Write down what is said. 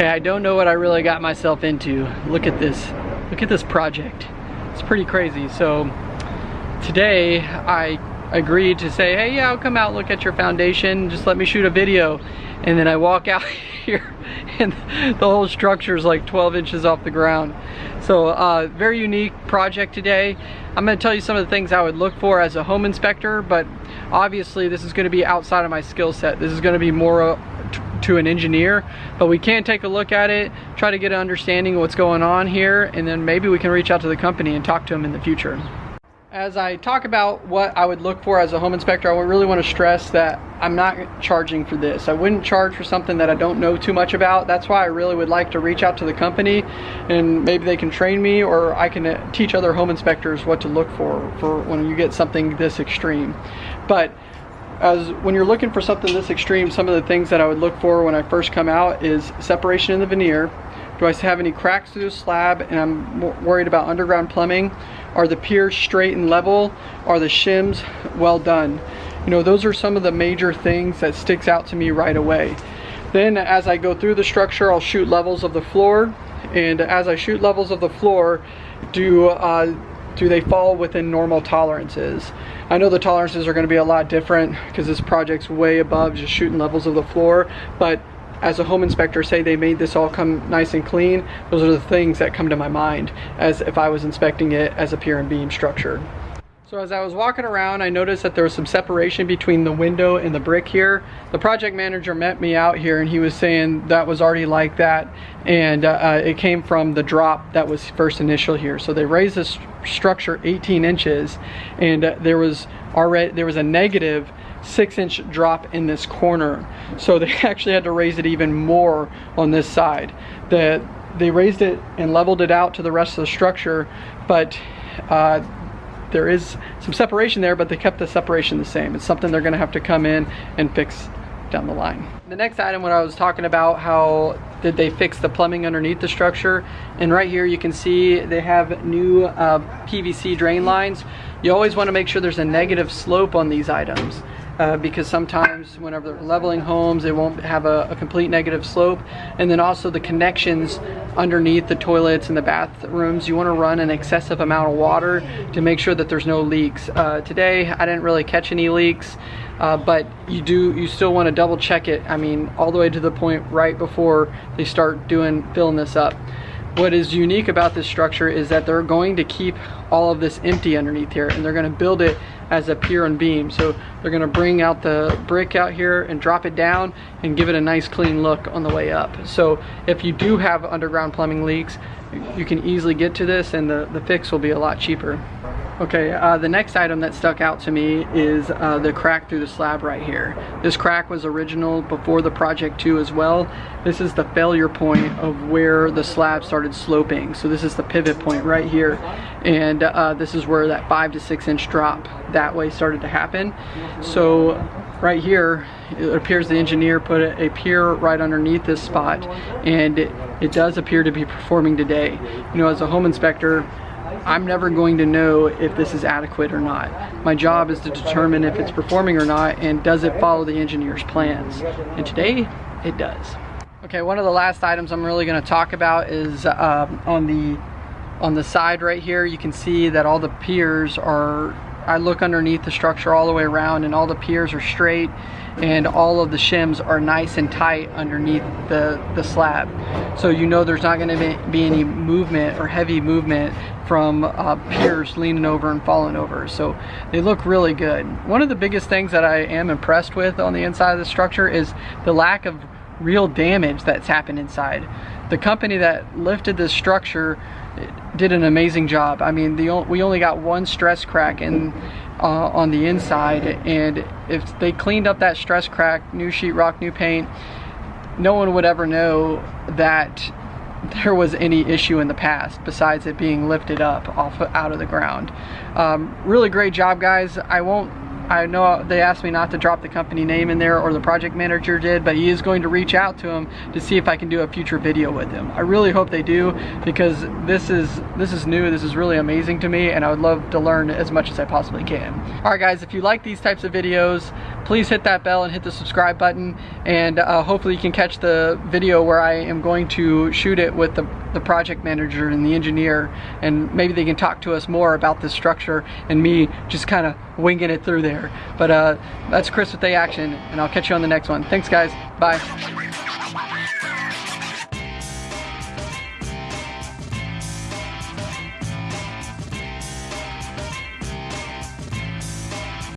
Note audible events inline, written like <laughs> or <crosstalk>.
Okay, I don't know what I really got myself into. Look at this. Look at this project. It's pretty crazy. So today I agreed to say, hey, yeah, I'll come out look at your foundation. Just let me shoot a video. And then I walk <laughs> out here and the whole structure is like 12 inches off the ground. So uh, very unique project today. I'm gonna tell you some of the things I would look for as a home inspector, but obviously this is gonna be outside of my skill set. This is gonna be more to an engineer, but we can take a look at it, try to get an understanding of what's going on here, and then maybe we can reach out to the company and talk to them in the future. As I talk about what I would look for as a home inspector, I really want to stress that I'm not charging for this. I wouldn't charge for something that I don't know too much about. That's why I really would like to reach out to the company and maybe they can train me or I can uh, teach other home inspectors what to look for for when you get something this extreme. But as when you're looking for something this extreme, some of the things that I would look for when I first come out is separation in the veneer. Do I have any cracks through the slab and I'm worried about underground plumbing? Are the piers straight and level? Are the shims well done? You know, those are some of the major things that sticks out to me right away. Then as I go through the structure, I'll shoot levels of the floor. And as I shoot levels of the floor, do, uh, do they fall within normal tolerances? I know the tolerances are gonna be a lot different because this project's way above just shooting levels of the floor, but as a home inspector say they made this all come nice and clean, those are the things that come to my mind as if I was inspecting it as a pier and beam structure. So as I was walking around, I noticed that there was some separation between the window and the brick here. The project manager met me out here and he was saying that was already like that and uh, uh it came from the drop that was first initial here. So they raised this structure 18 inches and uh, there was already there was a negative six inch drop in this corner. So <laughs> they actually had to raise it even more on this side. The, they raised it and leveled it out to the rest of the structure, but uh, there is some separation there, but they kept the separation the same. It's something they're gonna have to come in and fix down the line. The next item when I was talking about how did they fix the plumbing underneath the structure and right here you can see they have new uh, PVC drain lines. You always want to make sure there's a negative slope on these items uh, because sometimes whenever they're leveling homes, they won't have a, a, complete negative slope. And then also the connections underneath the toilets and the bathrooms, you wanna run an excessive amount of water to make sure that there's no leaks. Uh, today, I didn't really catch any leaks. Uh, but you do you still want to double check it I mean all the way to the point right before they start doing filling this up what is unique about this structure is that they're going to keep all of this empty underneath here and they're going to build it as a pier and beam. So they're to bring out the brick out here and drop it down and give it a nice clean look on the way up. So if you do have underground plumbing leaks you can easily get to this and the, the fix will be a lot cheaper Okay, uh, the next item that stuck out to me is uh, the crack through the slab right here. This crack was original before the project too as well. This is the failure point of where the slab started sloping. So this is the pivot point right here. And uh, this is where that five to six inch drop that way started to happen. So right here, it appears the engineer put a, a pier right underneath this spot and it, it does appear to be performing today. You know, as a home inspector, I'm never going to know if this is adequate or not. My job is to determine if it's performing or not and does it follow the engineer's plans. And today, it does. Okay, one of the last items I'm really gonna talk about is um, on the on the side right here, you can see that all the piers are, I look underneath the structure all the way around and all the piers are straight and all of the shims are nice and tight underneath the, the slab. So you know there's not gonna be any movement or heavy movement from uh, piers leaning over and falling over. So they look really good. One of the biggest things that I am impressed with on the inside of the structure is the lack of real damage that's happened inside. The company that lifted this structure did an amazing job. I mean, the, we only got one stress crack in uh, on the inside and if they cleaned up that stress crack, new sheetrock, new paint, no one would ever know that there was any issue in the past besides it being lifted up off out of the ground. Um, really great job guys. I won't I know they asked me not to drop the company name in there or the project manager did, but he is going to reach out to him to see if I can do a future video with him. I really hope they do because this is this is new, this is really amazing to me and I would love to learn as much as I possibly can. All right guys, if you like these types of videos, please hit that bell and hit the subscribe button and uh, hopefully you can catch the video where I am going to shoot it with the, the project manager and the engineer and maybe they can talk to us more about this structure and me just kind of winging it through there. But uh, that's Chris with A Action and I'll catch you on the next one. Thanks guys, bye.